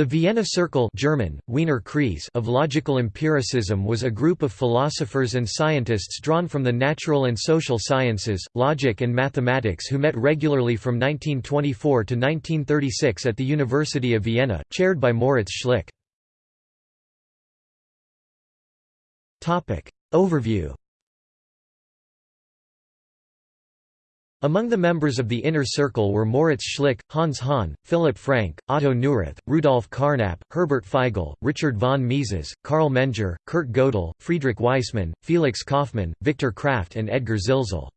The Vienna Circle German, Wiener Kreis of logical empiricism was a group of philosophers and scientists drawn from the natural and social sciences, logic and mathematics who met regularly from 1924 to 1936 at the University of Vienna, chaired by Moritz Schlick. Overview Among the members of the Inner Circle were Moritz Schlick, Hans Hahn, Philipp Frank, Otto Neurath, Rudolf Carnap, Herbert Feigl, Richard von Mises, Karl Menger, Kurt Gödel, Friedrich Waismann, Felix Kaufmann, Viktor Kraft and Edgar Zilsel.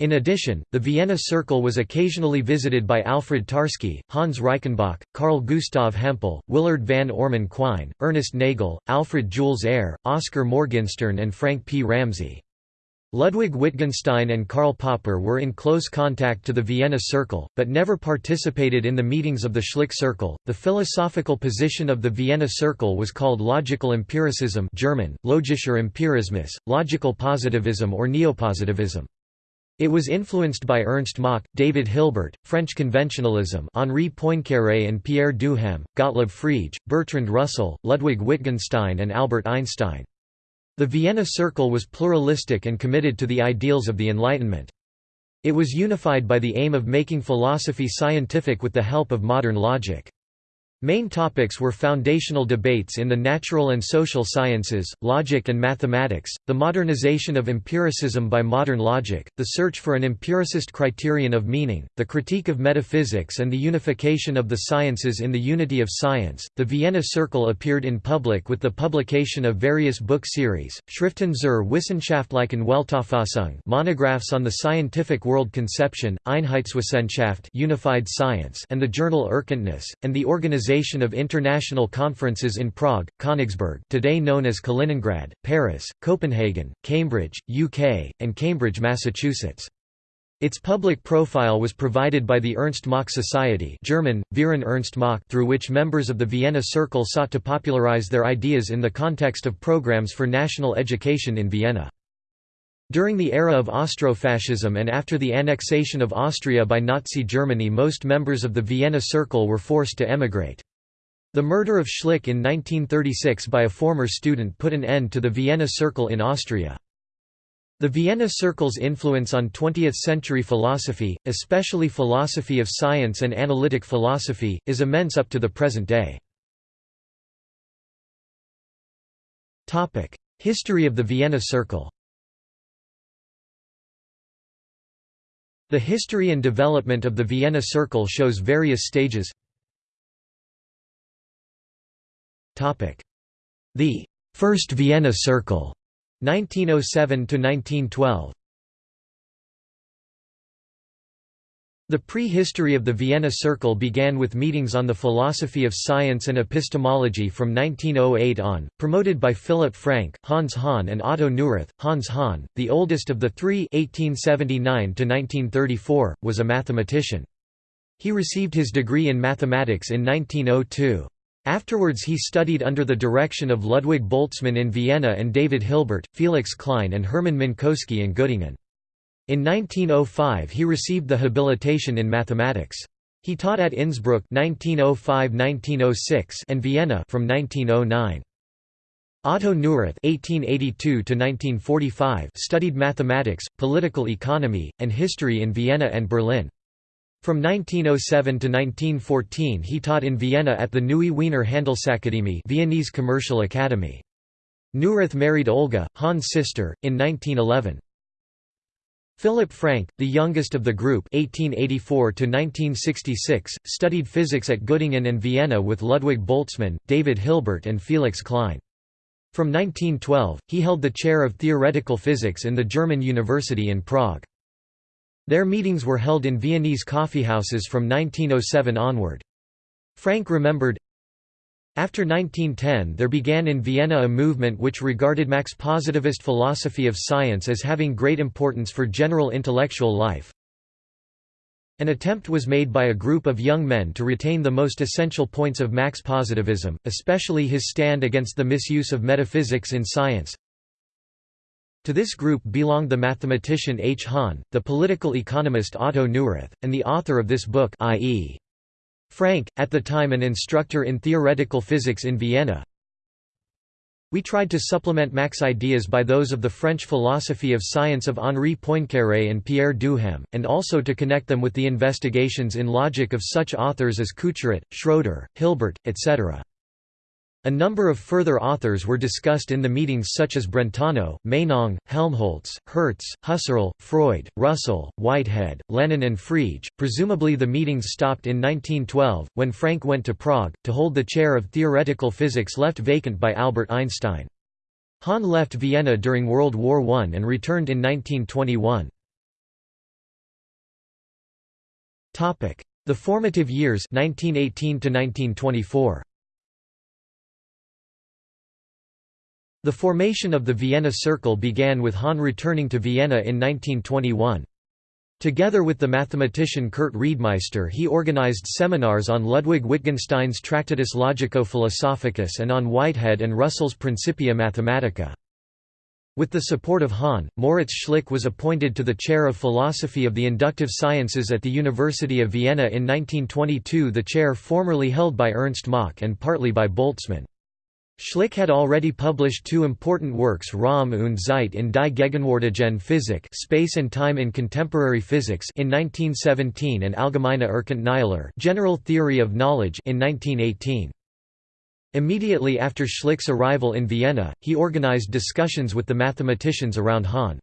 In addition, the Vienna Circle was occasionally visited by Alfred Tarski, Hans Reichenbach, Carl Gustav Hempel, Willard van Orman Quine, Ernest Nagel, Alfred Jules Ayer, Oskar Morgenstern and Frank P. Ramsey. Ludwig Wittgenstein and Karl Popper were in close contact to the Vienna Circle, but never participated in the meetings of the Schlick Circle. The philosophical position of the Vienna Circle was called logical empiricism German, logischer Empirismus, logical positivism or neopositivism. It was influenced by Ernst Mach, David Hilbert, French conventionalism Henri Poincaré and Pierre Duhem, Gottlob Frege, Bertrand Russell, Ludwig Wittgenstein and Albert Einstein. The Vienna Circle was pluralistic and committed to the ideals of the Enlightenment. It was unified by the aim of making philosophy scientific with the help of modern logic. Main topics were foundational debates in the natural and social sciences, logic and mathematics, the modernization of empiricism by modern logic, the search for an empiricist criterion of meaning, the critique of metaphysics and the unification of the sciences in the unity of science. The Vienna Circle appeared in public with the publication of various book series, Schriften zur wissenschaftlichen Weltauffassung, monographs on the scientific world conception, Einheitswissenschaft, unified science, and the journal Erkenntnis, and the organization organization of international conferences in Prague, Königsberg today known as Kaliningrad, Paris, Copenhagen, Cambridge, UK, and Cambridge, Massachusetts. Its public profile was provided by the Ernst Mach Society German, Verein Ernst Mach through which members of the Vienna Circle sought to popularize their ideas in the context of programs for national education in Vienna. During the era of Austrofascism and after the annexation of Austria by Nazi Germany most members of the Vienna Circle were forced to emigrate. The murder of Schlick in 1936 by a former student put an end to the Vienna Circle in Austria. The Vienna Circle's influence on 20th-century philosophy, especially philosophy of science and analytic philosophy, is immense up to the present day. History of the Vienna Circle The history and development of the Vienna Circle shows various stages. The First Vienna Circle 1907–1912 The prehistory of the Vienna Circle began with meetings on the philosophy of science and epistemology from 1908 on, promoted by Philipp Frank, Hans Hahn and Otto Neurath. Hans Hahn, the oldest of the three 1879 was a mathematician. He received his degree in mathematics in 1902. Afterwards he studied under the direction of Ludwig Boltzmann in Vienna and David Hilbert, Felix Klein and Hermann Minkowski in Göttingen. In 1905 he received the habilitation in mathematics. He taught at Innsbruck 1905–1906 and Vienna from 1909. Otto Neurath (1882–1945) studied mathematics, political economy, and history in Vienna and Berlin. From 1907 to 1914 he taught in Vienna at the Neue Wiener Handelsakademie Viennese Commercial Academy. Neurath married Olga, Hahn's sister, in 1911. Philipp Frank, the youngest of the group 1884 studied physics at Göttingen and Vienna with Ludwig Boltzmann, David Hilbert and Felix Klein. From 1912, he held the chair of theoretical physics in the German University in Prague. Their meetings were held in Viennese coffeehouses from 1907 onward. Frank remembered, after 1910 there began in Vienna a movement which regarded Mach's positivist philosophy of science as having great importance for general intellectual life. An attempt was made by a group of young men to retain the most essential points of Mach's positivism, especially his stand against the misuse of metaphysics in science. To this group belonged the mathematician H. Hahn, the political economist Otto Neurath, and the author of this book i.e. Frank, at the time an instructor in theoretical physics in Vienna, we tried to supplement Mach's ideas by those of the French philosophy of science of Henri Poincaré and Pierre Duhem, and also to connect them with the investigations in logic of such authors as Couturat, Schroeder, Hilbert, etc. A number of further authors were discussed in the meetings such as Brentano, Meinong, Helmholtz, Hertz, Husserl, Freud, Russell, Whitehead, Lenin and Frege. Presumably the meetings stopped in 1912, when Frank went to Prague, to hold the chair of theoretical physics left vacant by Albert Einstein. Hahn left Vienna during World War I and returned in 1921. The formative years 1918 1924. The formation of the Vienna Circle began with Hahn returning to Vienna in 1921. Together with the mathematician Kurt Reidemeister he organized seminars on Ludwig Wittgenstein's Tractatus Logico-Philosophicus and on Whitehead and Russell's Principia Mathematica. With the support of Hahn, Moritz Schlick was appointed to the chair of philosophy of the inductive sciences at the University of Vienna in 1922 the chair formerly held by Ernst Mach and partly by Boltzmann. Schlick had already published two important works Raum und Zeit in die Gegenwärtigen Physik Space and Time in Contemporary Physics in 1917 and Allgemeine Erkenntnislehre General Theory of Knowledge in 1918. Immediately after Schlick's arrival in Vienna, he organized discussions with the mathematicians around Hahn.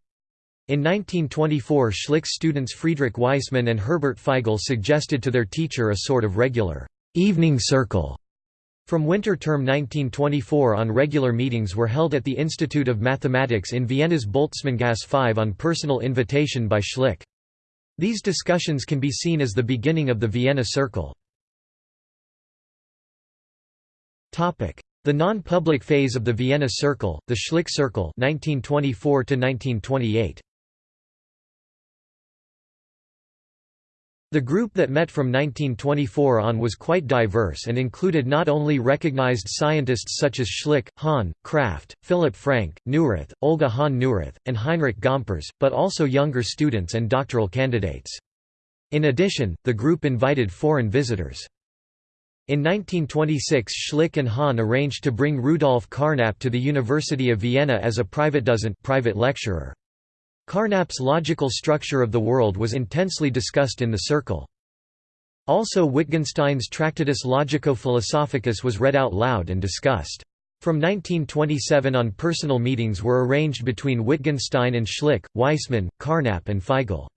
In 1924 Schlick's students Friedrich Waismann and Herbert Feigl suggested to their teacher a sort of regular evening circle from winter term 1924 on regular meetings were held at the Institute of Mathematics in Vienna's Boltzmanngasse 5 on personal invitation by Schlick. These discussions can be seen as the beginning of the Vienna Circle. The non-public phase of the Vienna Circle, the Schlick Circle 1924 -1928. The group that met from 1924 on was quite diverse and included not only recognized scientists such as Schlick, Hahn, Kraft, Philip Frank, Neurath, Olga Hahn-Neurath, and Heinrich Gomperz, but also younger students and doctoral candidates. In addition, the group invited foreign visitors. In 1926 Schlick and Hahn arranged to bring Rudolf Carnap to the University of Vienna as a Privatdozent private lecturer. Carnap's logical structure of the world was intensely discussed in the circle. Also Wittgenstein's Tractatus Logico-Philosophicus was read out loud and discussed. From 1927 on personal meetings were arranged between Wittgenstein and Schlick, Waismann, Carnap and Feigl.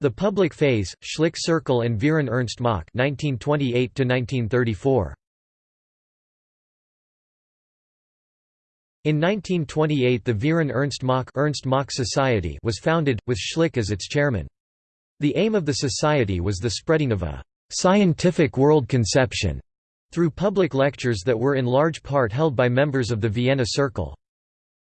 The public phase, Schlick Circle and Verein Ernst Mach 1928 -1934. In 1928 the Verein Ernst Mach, Society was founded, with Schlick as its chairman. The aim of the society was the spreading of a «scientific world conception» through public lectures that were in large part held by members of the Vienna Circle.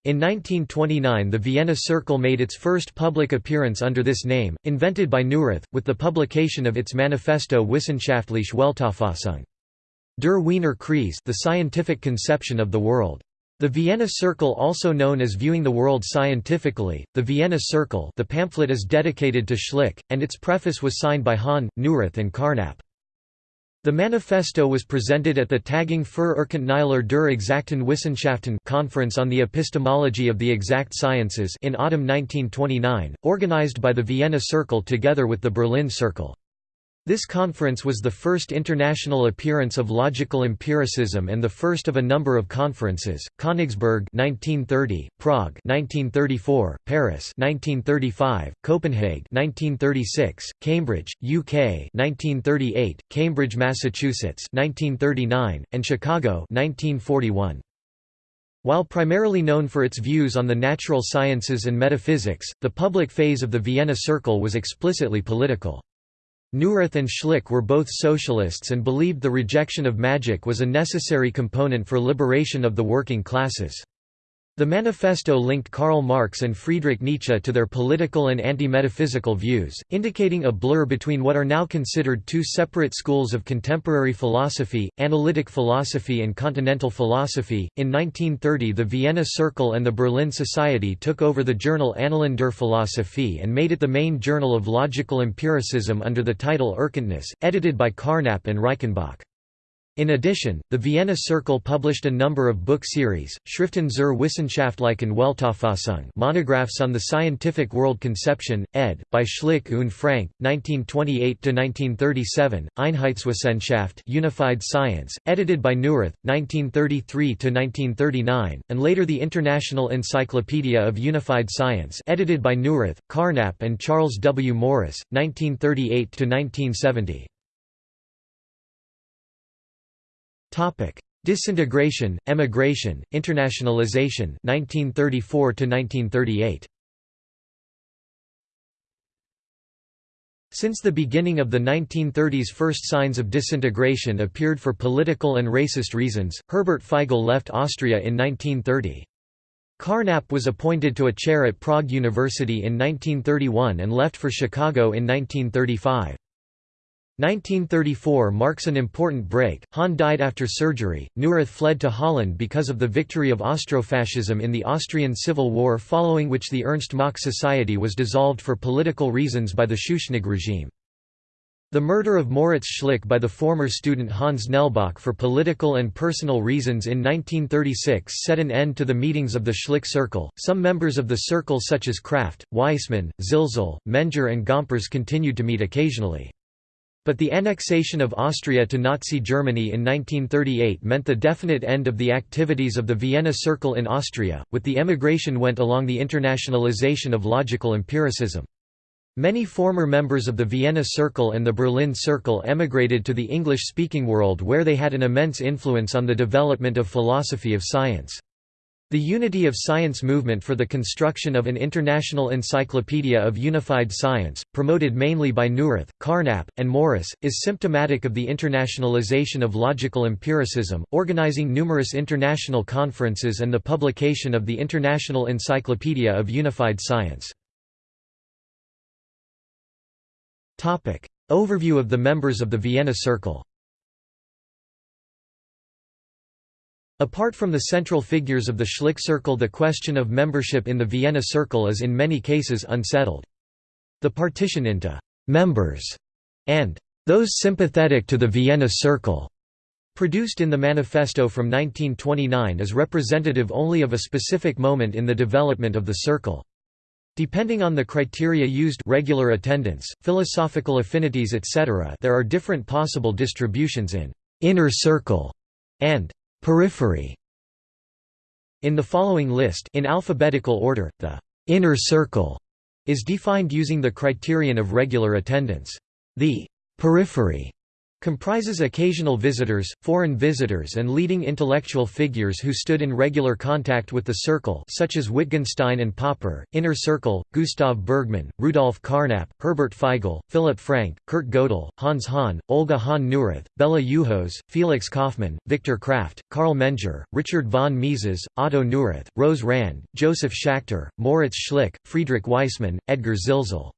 In 1929 the Vienna Circle made its first public appearance under this name, invented by Neurath, with the publication of its manifesto Wissenschaftliche Weltauffassung. Der Wiener Kreis the scientific conception of the world. The Vienna Circle also known as Viewing the World Scientifically, the Vienna Circle the pamphlet is dedicated to Schlick, and its preface was signed by Hahn, Neurath and Carnap. The manifesto was presented at the Tagung für Erkenntnislehre der Exakten Wissenschaften conference on the epistemology of the exact sciences in autumn 1929, organized by the Vienna Circle together with the Berlin Circle. This conference was the first international appearance of logical empiricism and the first of a number of conferences. Königsberg 1930, Prague 1934, Paris 1935, Copenhagen 1936, Cambridge, UK 1938, Cambridge, Massachusetts 1939, and Chicago 1941. While primarily known for its views on the natural sciences and metaphysics, the public phase of the Vienna Circle was explicitly political. Neurath and Schlick were both socialists and believed the rejection of magic was a necessary component for liberation of the working classes. The manifesto linked Karl Marx and Friedrich Nietzsche to their political and anti-metaphysical views, indicating a blur between what are now considered two separate schools of contemporary philosophy, analytic philosophy and continental philosophy. In 1930 the Vienna Circle and the Berlin Society took over the journal Annalen der Philosophie and made it the main journal of logical empiricism under the title Erkenntnis, edited by Carnap and Reichenbach. In addition, the Vienna Circle published a number of book series, Schriften zur wissenschaftlichen Weltauffassung monographs on the scientific world conception, ed. by Schlick und Frank, 1928–1937, Einheitswissenschaft Unified Science, edited by Neurath, 1933–1939, and later the International Encyclopedia of Unified Science edited by Neurath, Carnap and Charles W. Morris, 1938–1970. Disintegration, emigration, internationalization 1934 to 1938 Since the beginning of the 1930s first signs of disintegration appeared for political and racist reasons, Herbert Feigl left Austria in 1930. Carnap was appointed to a chair at Prague University in 1931 and left for Chicago in 1935. 1934 marks an important break. Hahn died after surgery. Neurath fled to Holland because of the victory of Austrofascism in the Austrian Civil War, following which the Ernst Mach Society was dissolved for political reasons by the Schuschnigg regime. The murder of Moritz Schlick by the former student Hans Nelböck for political and personal reasons in 1936 set an end to the meetings of the Schlick Circle. Some members of the circle, such as Kraft, Waismann, Zilsel, Menger, and Gomperz, continued to meet occasionally. But the annexation of Austria to Nazi Germany in 1938 meant the definite end of the activities of the Vienna Circle in Austria, with the emigration went along the internationalization of logical empiricism. Many former members of the Vienna Circle and the Berlin Circle emigrated to the English-speaking world where they had an immense influence on the development of philosophy of science. The Unity of Science movement for the construction of an international encyclopedia of unified science, promoted mainly by Neurath, Carnap, and Morris, is symptomatic of the internationalization of logical empiricism, organizing numerous international conferences and the publication of the International Encyclopedia of Unified Science. Overview of the members of the Vienna Circle Apart from the central figures of the Schlick Circle the question of membership in the Vienna Circle is in many cases unsettled. The partition into «members» and «those sympathetic to the Vienna Circle» produced in the manifesto from 1929 is representative only of a specific moment in the development of the circle. Depending on the criteria used regular attendance, philosophical affinities etc. there are different possible distributions in «inner circle» and Periphery In the following list in alphabetical order, the «inner circle» is defined using the criterion of regular attendance. The «periphery» Comprises occasional visitors, foreign visitors and leading intellectual figures who stood in regular contact with the circle such as Wittgenstein and Popper, Inner Circle, Gustav Bergmann, Rudolf Carnap, Herbert Feigl, Philip Frank, Kurt Gödel, Hans Hahn, Olga Hahn-Neurath, Béla Juhos, Felix Kaufmann, Viktor Kraft, Karl Menger, Richard von Mises, Otto Neurath, Rose Rand, Joseph Schachter, Moritz Schlick, Friedrich Waismann, Edgar Zilsel.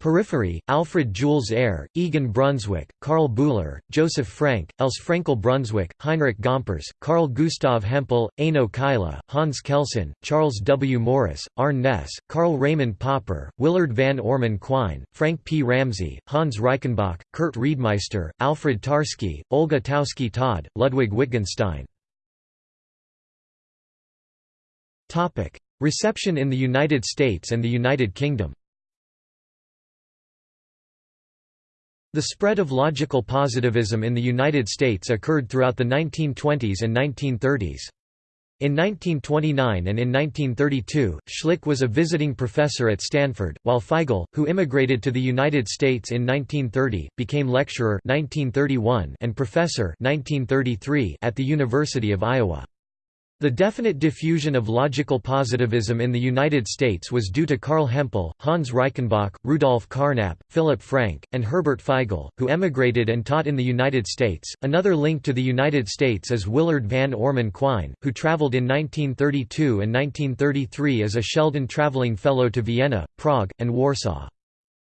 Periphery, Alfred Jules Ayer, Egon Brunswik, Karl Bühler, Joseph Frank, Els Frenkel Brunswik, Heinrich Gomperz, Carl Gustav Hempel, Eino Kaila, Hans Kelsen, Charles W. Morris, Arne Naess, Karl Raimund Popper, Willard van Orman Quine, Frank P. Ramsey, Hans Reichenbach, Kurt Reidemeister, Alfred Tarski, Olga Taussky Todd, Ludwig Wittgenstein. Reception in the United States and the United Kingdom The spread of logical positivism in the United States occurred throughout the 1920s and 1930s. In 1929 and in 1932, Schlick was a visiting professor at Stanford, while Feigl, who immigrated to the United States in 1930, became lecturer 1931 and professor 1933 at the University of Iowa. The definite diffusion of logical positivism in the United States was due to Carl Hempel, Hans Reichenbach, Rudolf Carnap, Philip Frank, and Herbert Feigl, who emigrated and taught in the United States. Another link to the United States is Willard Van Orman Quine, who traveled in 1932 and 1933 as a Sheldon Traveling Fellow to Vienna, Prague, and Warsaw.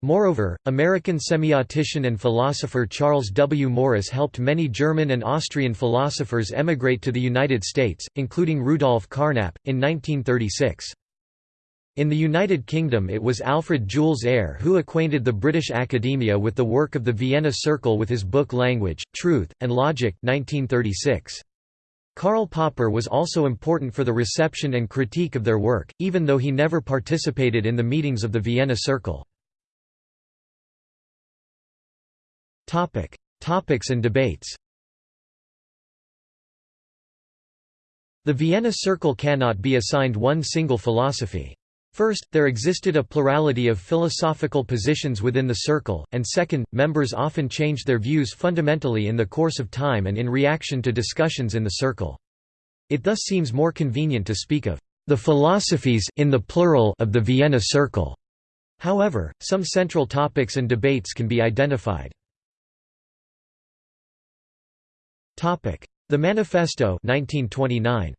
Moreover, American semiotician and philosopher Charles W. Morris helped many German and Austrian philosophers emigrate to the United States, including Rudolf Carnap, in 1936. In the United Kingdom it was Alfred Jules Ayer who acquainted the British academia with the work of the Vienna Circle with his book Language, Truth, and Logic 1936. Karl Popper was also important for the reception and critique of their work, even though he never participated in the meetings of the Vienna Circle. Topic. Topics and debates The Vienna Circle cannot be assigned one single philosophy. First, there existed a plurality of philosophical positions within the circle, and second, members often changed their views fundamentally in the course of time and in reaction to discussions in the circle. It thus seems more convenient to speak of the philosophies in the plural of the Vienna Circle. However, some central topics and debates can be identified. The Manifesto 1929.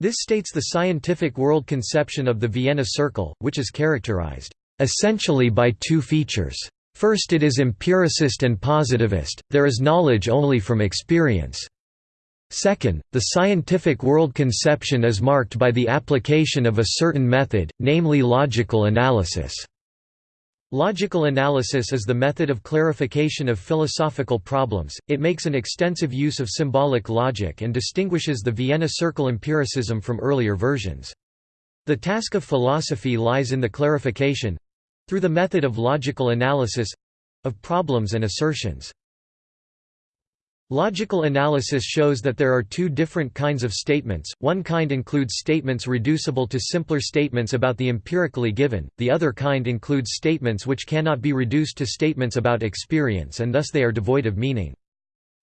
This states the scientific world conception of the Vienna Circle, which is characterized, "...essentially by two features. First it is empiricist and positivist, there is knowledge only from experience. Second, the scientific world conception is marked by the application of a certain method, namely logical analysis." Logical analysis is the method of clarification of philosophical problems, it makes an extensive use of symbolic logic and distinguishes the Vienna Circle empiricism from earlier versions. The task of philosophy lies in the clarification—through the method of logical analysis—of problems and assertions. Logical analysis shows that there are two different kinds of statements, one kind includes statements reducible to simpler statements about the empirically given, the other kind includes statements which cannot be reduced to statements about experience and thus they are devoid of meaning.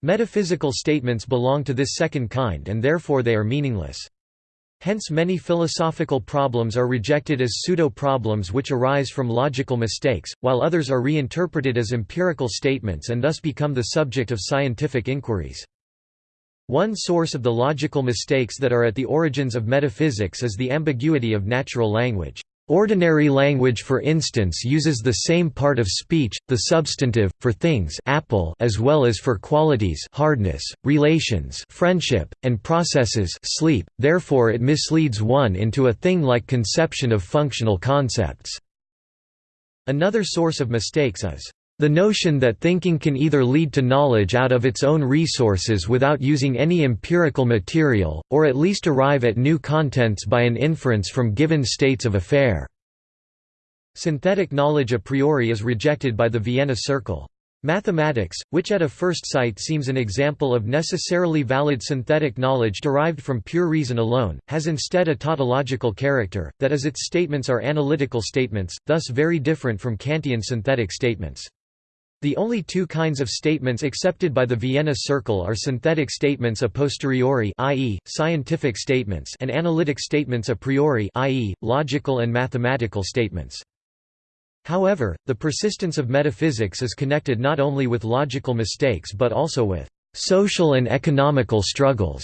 Metaphysical statements belong to this second kind and therefore they are meaningless. Hence many philosophical problems are rejected as pseudo-problems which arise from logical mistakes, while others are reinterpreted as empirical statements and thus become the subject of scientific inquiries. One source of the logical mistakes that are at the origins of metaphysics is the ambiguity of natural language. Ordinary language for instance uses the same part of speech, the substantive, for things apple as well as for qualities hardness, relations friendship, and processes sleep, therefore it misleads one into a thing-like conception of functional concepts. Another source of mistakes is the notion that thinking can either lead to knowledge out of its own resources without using any empirical material, or at least arrive at new contents by an inference from given states of affair. Synthetic knowledge a priori is rejected by the Vienna Circle. Mathematics, which at a first sight seems an example of necessarily valid synthetic knowledge derived from pure reason alone, has instead a tautological character, that is its statements are analytical statements, thus very different from Kantian synthetic statements. The only two kinds of statements accepted by the Vienna Circle are synthetic statements a posteriori i.e., scientific statements and analytic statements a priori i.e., logical and mathematical statements. However, the persistence of metaphysics is connected not only with logical mistakes but also with social and economical struggles.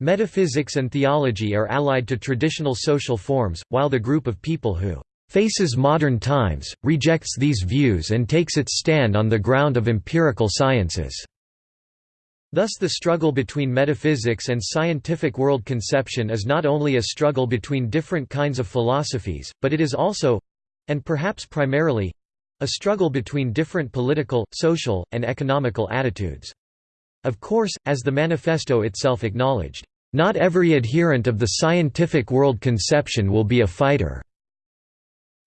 Metaphysics and theology are allied to traditional social forms, while the group of people who faces modern times, rejects these views and takes its stand on the ground of empirical sciences. Thus the struggle between metaphysics and scientific world conception is not only a struggle between different kinds of philosophies, but it is also—and perhaps primarily—a struggle between different political, social, and economical attitudes. Of course, as the manifesto itself acknowledged, "...not every adherent of the scientific world conception will be a fighter."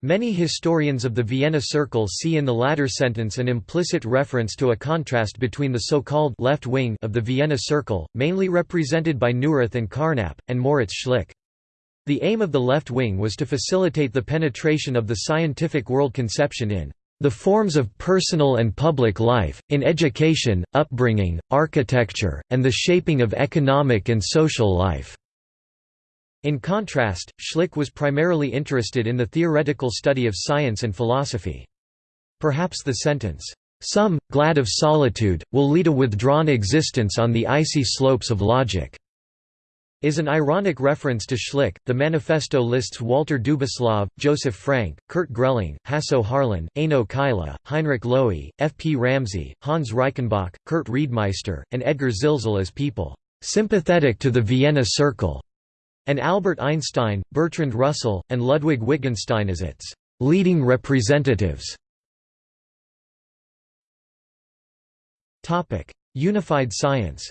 Many historians of the Vienna Circle see in the latter sentence an implicit reference to a contrast between the so-called left wing of the Vienna Circle, mainly represented by Neurath and Carnap, and Moritz Schlick. The aim of the left wing was to facilitate the penetration of the scientific world conception in The forms of personal and public life, in education, upbringing, architecture, and the shaping of economic and social life." In contrast, Schlick was primarily interested in the theoretical study of science and philosophy. Perhaps the sentence, "'Some, glad of solitude, will lead a withdrawn existence on the icy slopes of logic' is an ironic reference to Schlick. The manifesto lists Walter Dubislav, Joseph Frank, Kurt Grelling, Hasso Harlan, Eino Kaila, Heinrich Loewe, F. P. Ramsey, Hans Reichenbach, Kurt Reidemeister, and Edgar Zilsel as people sympathetic to the Vienna Circle, and Albert Einstein, Bertrand Russell, and Ludwig Wittgenstein as its leading representatives. Unified science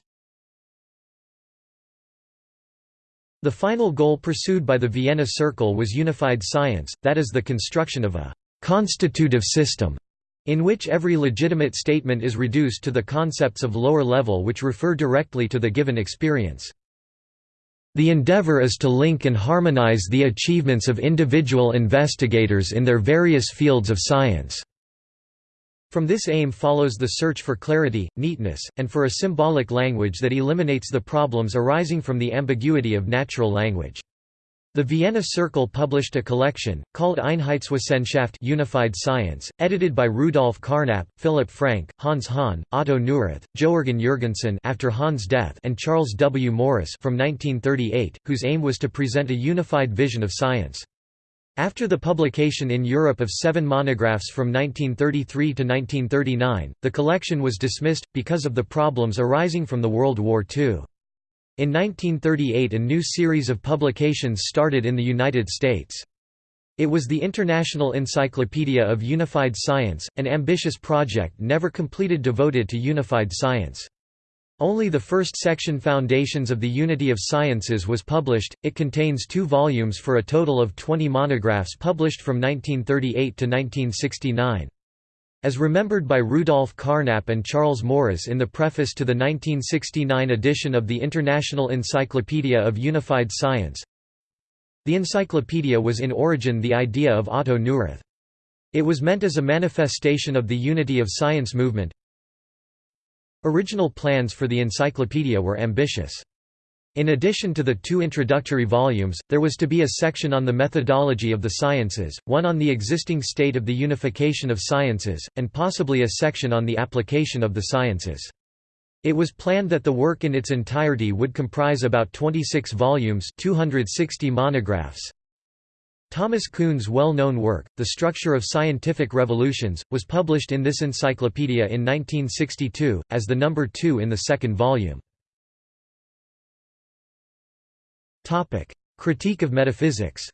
The final goal pursued by the Vienna Circle was unified science, that is the construction of a «constitutive system» in which every legitimate statement is reduced to the concepts of lower level which refer directly to the given experience. The endeavor is to link and harmonize the achievements of individual investigators in their various fields of science. From this aim follows the search for clarity, neatness, and for a symbolic language that eliminates the problems arising from the ambiguity of natural language. The Vienna Circle published a collection, called Einheitswissenschaft Unified Science, edited by Rudolf Carnap, Philipp Frank, Hans Hahn, Otto Neurath, Joergen Jürgensen after Hahn's death and Charles W. Morris from 1938, whose aim was to present a unified vision of science. After the publication in Europe of seven monographs from 1933 to 1939, the collection was dismissed, because of the problems arising from the World War II. In 1938 a new series of publications started in the United States. It was the International Encyclopedia of Unified Science, an ambitious project never completed devoted to unified science. Only the first section Foundations of the Unity of Sciences was published, it contains two volumes for a total of 20 monographs published from 1938 to 1969. As remembered by Rudolf Carnap and Charles Morris in the preface to the 1969 edition of the International Encyclopedia of Unified Science, the encyclopedia was in origin the idea of Otto Neurath. It was meant as a manifestation of the unity of science movement, Original plans for the encyclopedia were ambitious. In addition to the two introductory volumes, there was to be a section on the methodology of the sciences, one on the existing state of the unification of sciences, and possibly a section on the application of the sciences. It was planned that the work in its entirety would comprise about 26 volumes 260 monographs, Thomas Kuhn's well-known work, The Structure of Scientific Revolutions, was published in this encyclopedia in 1962, as the number two in the second volume. Critique of metaphysics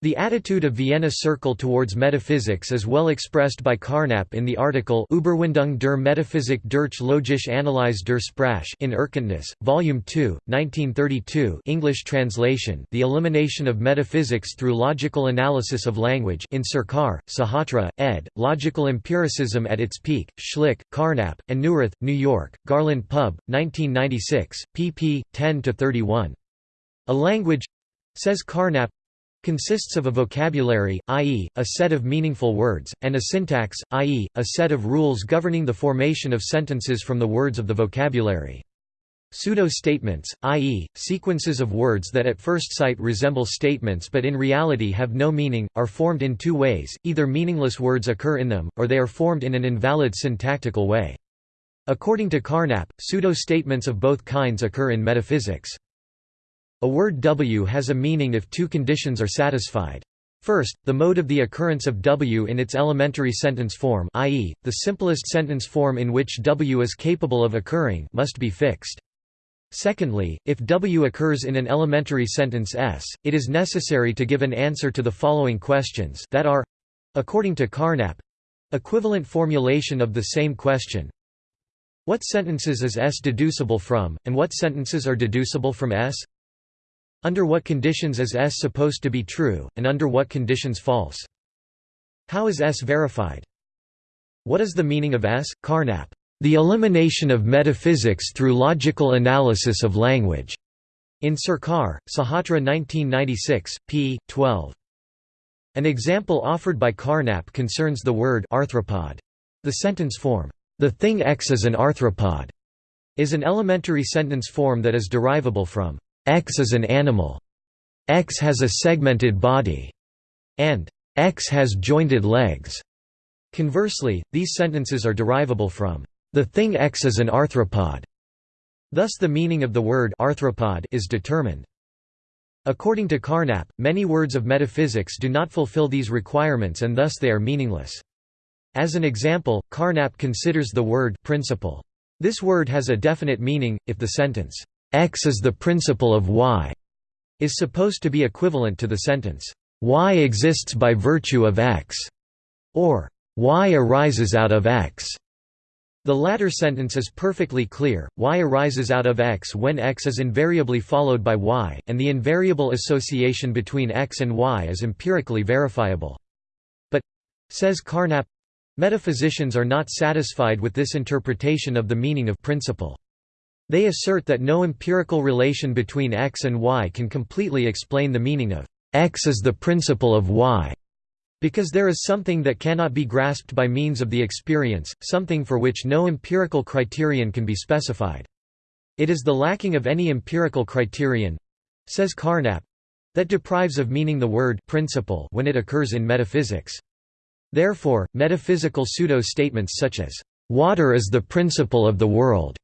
The attitude of Vienna Circle towards metaphysics is well expressed by Carnap in the article Überwindung der Metaphysik durch logische Analyse der Sprache in Erkenntnis, Volume 2, 1932 English translation The Elimination of Metaphysics Through Logical Analysis of Language in Sarkar, Sahotra, ed., Logical Empiricism at its Peak, Schlick, Carnap, and Neurath, New York, Garland Pub, 1996, pp. 10–31. A language says Carnap, consists of a vocabulary, i.e., a set of meaningful words, and a syntax, i.e., a set of rules governing the formation of sentences from the words of the vocabulary. Pseudo-statements, i.e., sequences of words that at first sight resemble statements but in reality have no meaning, are formed in two ways, either meaningless words occur in them, or they are formed in an invalid syntactical way. According to Carnap, pseudo-statements of both kinds occur in metaphysics. A word W has a meaning if two conditions are satisfied. First, the mode of the occurrence of W in its elementary sentence form i.e., the simplest sentence form in which W is capable of occurring must be fixed. Secondly, if W occurs in an elementary sentence S, it is necessary to give an answer to the following questions that are according to Carnap equivalent formulation of the same question What sentences is S deducible from, and what sentences are deducible from S? Under what conditions is S supposed to be true, and under what conditions false? How is S verified? What is the meaning of S? Carnap. The elimination of metaphysics through logical analysis of language. In Sarkar, Sahotra 1996, p. 12. An example offered by Carnap concerns the word arthropod. The sentence form, "'The thing X is an arthropod' is an elementary sentence form that is derivable from X is an animal, X has a segmented body, and X has jointed legs. Conversely, these sentences are derivable from the thing X is an arthropod. Thus the meaning of the word arthropod is determined. According to Carnap, many words of metaphysics do not fulfill these requirements and thus they are meaningless. As an example, Carnap considers the word principle. This word has a definite meaning, if the sentence, "'X is the principle of Y' is supposed to be equivalent to the sentence, "'Y exists by virtue of X' or "'Y arises out of X' The latter sentence is perfectly clear, y arises out of x when x is invariably followed by y, and the invariable association between x and y is empirically verifiable. But, says Carnap, Metaphysicians are not satisfied with this interpretation of the meaning of principle. They assert that no empirical relation between x and y can completely explain the meaning of x is the principle of y, because there is something that cannot be grasped by means of the experience, something for which no empirical criterion can be specified. It is the lacking of any empirical criterion—says Carnap—that deprives of meaning the word principle when it occurs in metaphysics. Therefore, metaphysical pseudo-statements such as, "...water is the principle of the world",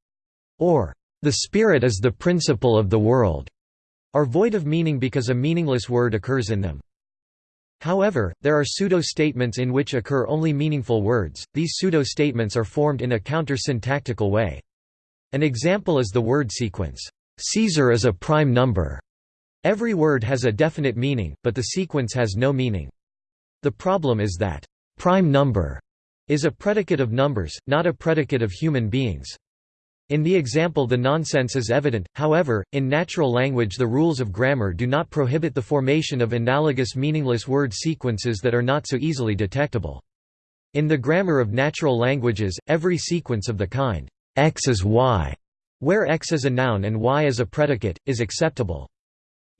or "...the spirit is the principle of the world", are void of meaning because a meaningless word occurs in them. However, there are pseudo-statements in which occur only meaningful words, these pseudo-statements are formed in a counter-syntactical way. An example is the word sequence, "'Caesar is a prime number'". Every word has a definite meaning, but the sequence has no meaning. The problem is that Prime number is a predicate of numbers, not a predicate of human beings. In the example the nonsense is evident, however, in natural language the rules of grammar do not prohibit the formation of analogous meaningless word sequences that are not so easily detectable. In the grammar of natural languages, every sequence of the kind, x is y, where x is a noun and y is a predicate, is acceptable.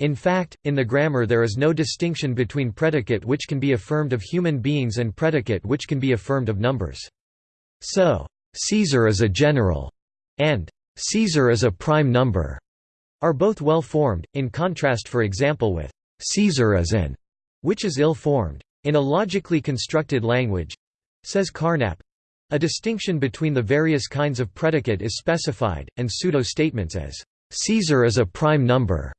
In fact, in the grammar there is no distinction between predicate which can be affirmed of human beings and predicate which can be affirmed of numbers. So, Caesar is a general, and Caesar is a prime number, are both well formed, in contrast for example with Caesar is an, which is ill formed. In a logically constructed language, says Carnap, a distinction between the various kinds of predicate is specified, and pseudo-statements as Caesar is a prime number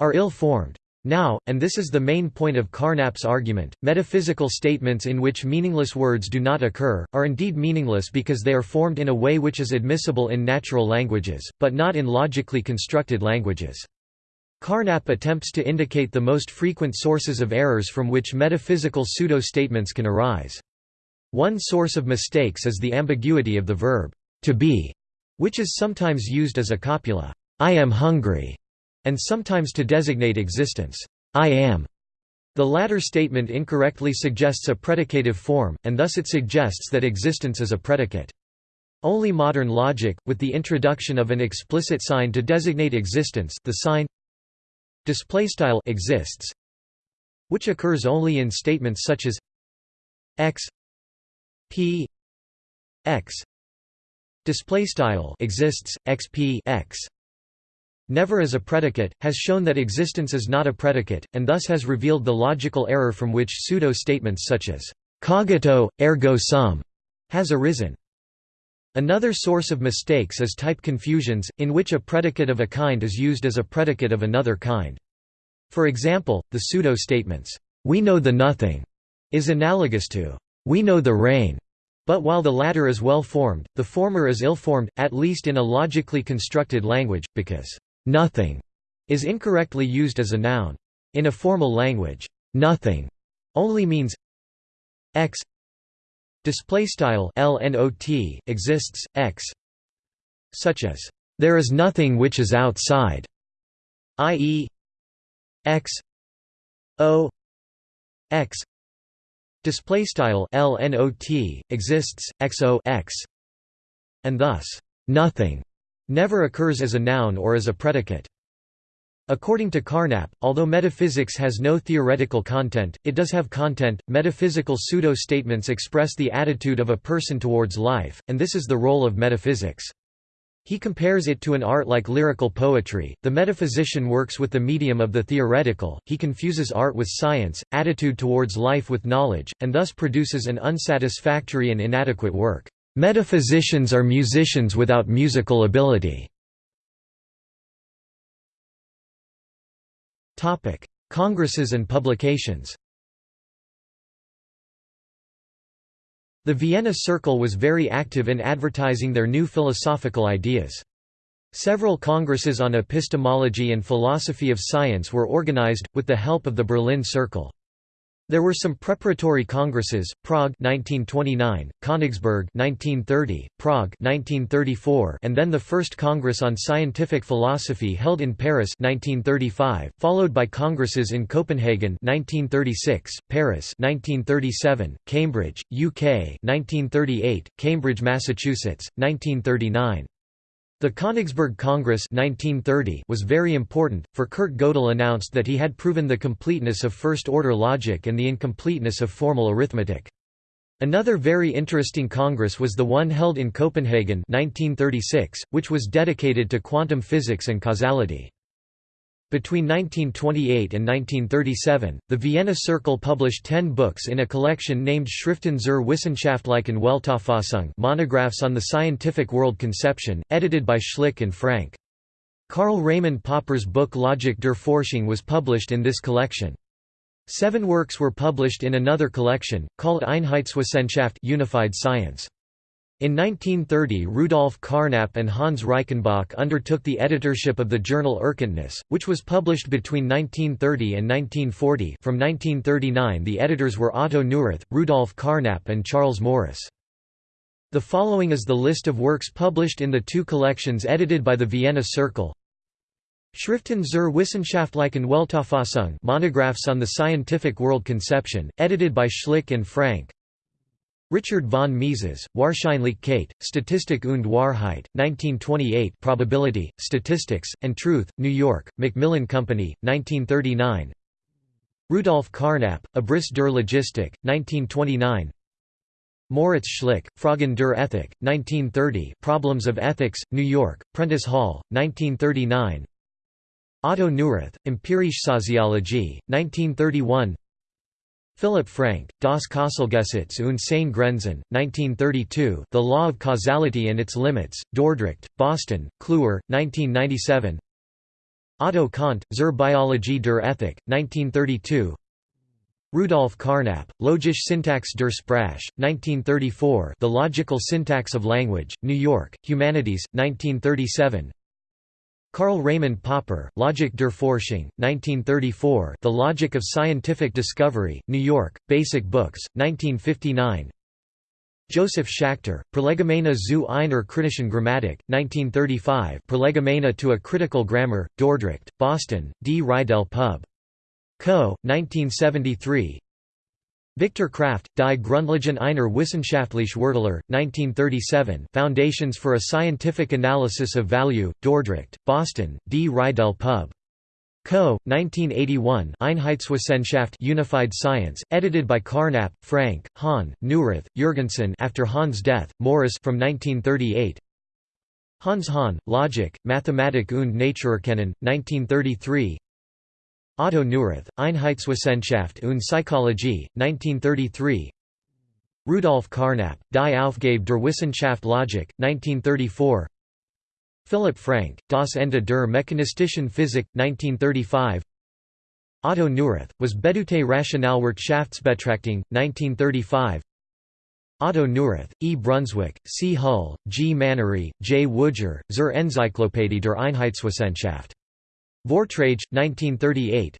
are ill-formed. Now, and this is the main point of Carnap's argument, metaphysical statements in which meaningless words do not occur, are indeed meaningless because they are formed in a way which is admissible in natural languages, but not in logically constructed languages. Carnap attempts to indicate the most frequent sources of errors from which metaphysical pseudo-statements can arise. One source of mistakes is the ambiguity of the verb, to be, which is sometimes used as a copula, I am hungry, and sometimes to designate existence, I am. The latter statement incorrectly suggests a predicative form, and thus it suggests that existence is a predicate. Only modern logic, with the introduction of an explicit sign to designate existence the sign exists, which occurs only in statements such as x p x exists xp x never as a predicate, has shown that existence is not a predicate, and thus has revealed the logical error from which pseudo-statements such as cogito, ergo sum has arisen. Another source of mistakes is type confusions, in which a predicate of a kind is used as a predicate of another kind. For example, the pseudo-statements, "'We know the nothing' is analogous to "'We know the rain' But while the latter is well formed, the former is ill formed, at least in a logically constructed language, because Nothing is incorrectly used as a noun. In a formal language, nothing only means x. Display style lnot exists x. Such as there is nothing which is outside i.e. x. O. X. Display style lnot exists xo x. And thus nothing never occurs as a noun or as a predicate. According to Carnap, although metaphysics has no theoretical content, it does have content. Metaphysical pseudo statements express the attitude of a person towards life, and this is the role of metaphysics. He compares it to an art like lyrical poetry. The metaphysician works with the medium of the theoretical, he confuses art with science, attitude towards life with knowledge, and thus produces an unsatisfactory and inadequate work. Metaphysicians are musicians without musical ability. Congresses and publications. The Vienna Circle was very active in advertising their new philosophical ideas. Several congresses on epistemology and philosophy of science were organized, with the help of the Berlin Circle. There were some preparatory congresses: Prague (1929), Königsberg (1930), Prague (1934), and then the first Congress on Scientific Philosophy held in Paris (1935), followed by congresses in Copenhagen (1936), Paris (1937), Cambridge, UK (1938), Cambridge, Massachusetts, 1939. The Königsberg Congress 1930 was very important, for Kurt Gödel announced that he had proven the completeness of first-order logic and the incompleteness of formal arithmetic. Another very interesting congress was the one held in Copenhagen 1936, which was dedicated to quantum physics and causality. Between 1928 and 1937, the Vienna Circle published ten books in a collection named Schriften zur wissenschaftlichen Weltauffassung monographs on the scientific world conception, edited by Schlick and Frank. Karl Raimund Popper's book Logik der Forschung was published in this collection. Seven works were published in another collection, called Einheitswissenschaft Unified Science. In 1930 Rudolf Carnap and Hans Reichenbach undertook the editorship of the journal Erkenntnis, which was published between 1930 and 1940 from 1939 the editors were Otto Neurath, Rudolf Carnap and Charles Morris. The following is the list of works published in the two collections edited by the Vienna Circle. Schriften zur wissenschaftlichen Weltauffassung monographs on the scientific world conception, edited by Schlick and Frank Richard von Mises, Wahrscheinlichkeit, Statistik und Wahrheit, 1928 Probability, Statistics, and Truth, New York, Macmillan Company, 1939 Rudolf Carnap, Abriss der Logistik, 1929 Moritz Schlick, Fragen der Ethik, 1930 Problems of Ethics, New York, Prentice Hall, 1939 Otto Neurath, Empirische Soziologie, 1931 Philipp Frank, Das Kausalgesetz und seine Grenzen, 1932 The Law of Causality and Its Limits, Dordrecht, Boston, Kluwer, 1997 Otto Kant, Zur Biologie der Ethik, 1932 Rudolf Carnap, Logische Syntax der Sprache, 1934 The Logical Syntax of Language, New York, Humanities, 1937 Karl Raimund Popper, Logik der Forschung, 1934 The Logic of Scientific Discovery, New York, Basic Books, 1959 Joseph Schachter, Prolegomena zu einer kritischen Grammatik, 1935 Prolegomena to a Critical Grammar, Dordrecht, Boston, D. Reidel Pub. Co., 1973 Victor Kraft, Die Grundlagen einer wissenschaftlichen Wertlehre, 1937 Foundations for a Scientific Analysis of Value, Dordrecht, Boston, D. Reidel Pub. Co., 1981 Einheitswissenschaft Unified Science, edited by Carnap, Frank, Hahn, Neurath, Jørgensen after Hahn's death, Morris from 1938 Hans Hahn, Logik, Mathematik und Naturerkennen, 1933 Otto Neurath, Einheitswissenschaft und Psychologie, 1933 Rudolf Carnap, Die Aufgabe der Wissenschaft Logik, 1934 Philipp Frank, Das Ende der mechanistischen Physik, 1935 Otto Neurath, Was Bedeutet Rationalwirtschaftsbetrachtung, 1935 Otto Neurath, E. Brunswik, C. Hull, G. Mannoury, J. Woodger, Zur Enzyklopädie der Einheitswissenschaft. Vortrage, 1938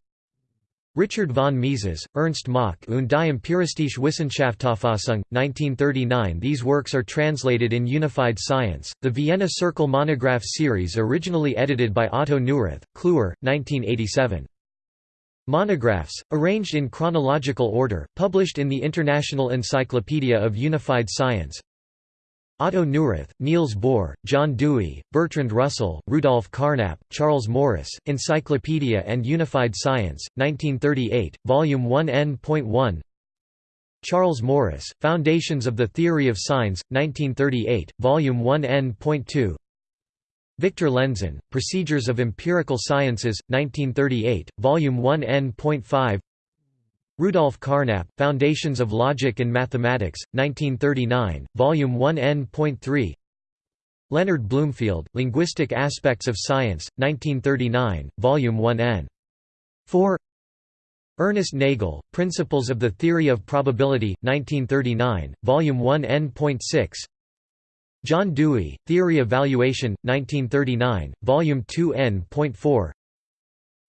Richard von Mises, Ernst Mach und die empiristische Wissenschaftsauffassung, 1939 These works are translated in Unified Science, the Vienna Circle monograph series originally edited by Otto Neurath, Kluwer, 1987. Monographs, arranged in chronological order, published in the International Encyclopedia of Unified Science Otto Neurath, Niels Bohr, John Dewey, Bertrand Russell, Rudolf Carnap, Charles Morris, Encyclopedia and Unified Science, 1938, Volume 1 N.1 Charles Morris, Foundations of the Theory of Signs, 1938, Volume 1 N.2 Victor Lenzen, Procedures of Empirical Sciences, 1938, Volume 1 N.5 Rudolf Carnap, Foundations of Logic and Mathematics, 1939, Volume 1 N.3 Leonard Bloomfield, Linguistic Aspects of Science, 1939, Volume 1 N. 4 Ernest Nagel, Principles of the Theory of Probability, 1939, Volume 1 N.6 John Dewey, Theory of Valuation, 1939, Volume 2 N.4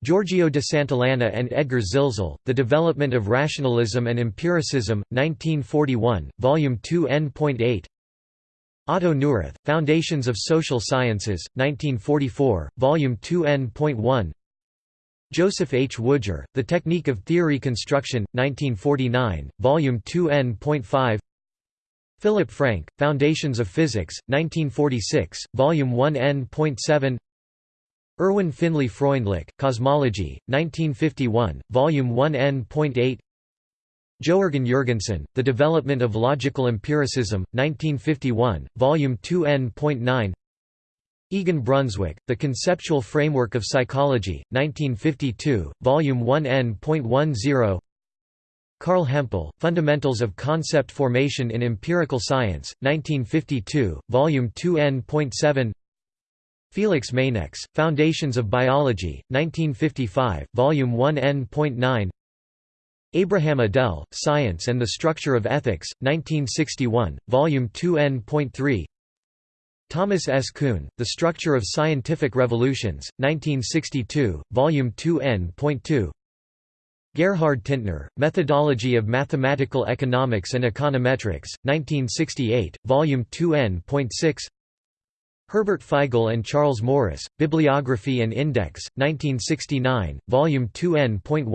Giorgio de Santillana and Edgar Zilsel, The Development of Rationalism and Empiricism, 1941, Volume 2 N.8 Otto Neurath, Foundations of Social Sciences, 1944, Volume 2 N.1 Joseph H. Woodger, The Technique of Theory Construction, 1949, Volume 2 N.5 Philip Frank, Foundations of Physics, 1946, Volume 1 N.7 Erwin Finlay Freundlich, Cosmology, 1951, Volume 1 N.8 Jørgen Jørgensen, The Development of Logical Empiricism, 1951, Volume 2 N.9 Egon Brunswik, The Conceptual Framework of Psychology, 1952, Volume 1 N.10 Carl Hempel, Fundamentals of Concept Formation in Empirical Science, 1952, Volume 2 N.7 Felix Mainx, Foundations of Biology, 1955, Volume 1 N.9 Abraham Adel, Science and the Structure of Ethics, 1961, Volume 2 N.3 Thomas S. Kuhn, The Structure of Scientific Revolutions, 1962, Volume 2 N.2 Gerhard Tintner, Methodology of Mathematical Economics and Econometrics, 1968, Volume 2 N.6 Herbert Feigl and Charles Morris, Bibliography and Index, 1969, Volume 2 N.10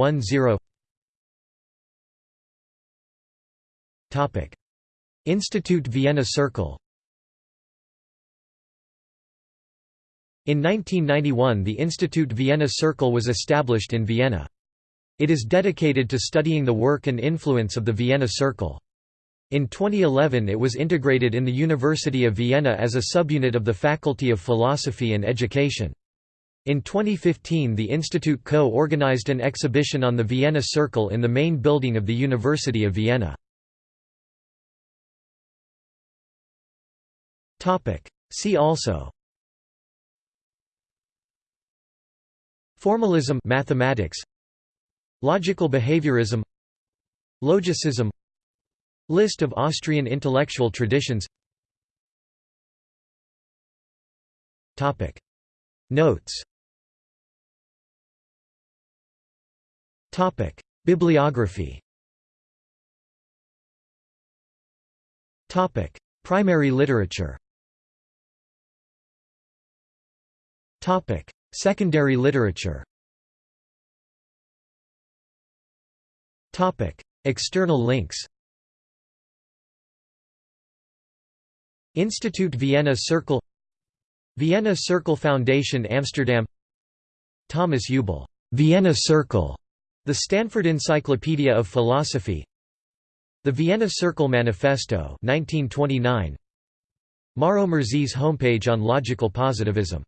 Institute Vienna Circle In 1991 the Institute Vienna Circle was established in Vienna. It is dedicated to studying the work and influence of the Vienna Circle. In 2011 it was integrated in the University of Vienna as a subunit of the Faculty of Philosophy and Education. In 2015 the institute co-organized an exhibition on the Vienna Circle in the main building of the University of Vienna. See also Formalism mathematics Logical behaviorism Logicism List of Austrian intellectual traditions Topic. Notes Topic. Bibliography Topic. Primary literature Topic. Secondary literature Topic. External links Institute Vienna Circle Vienna Circle Foundation Amsterdam. Thomas Uebel, Vienna Circle, the Stanford Encyclopedia of Philosophy. The Vienna Circle Manifesto 1929 Mauro Murzi's homepage on logical positivism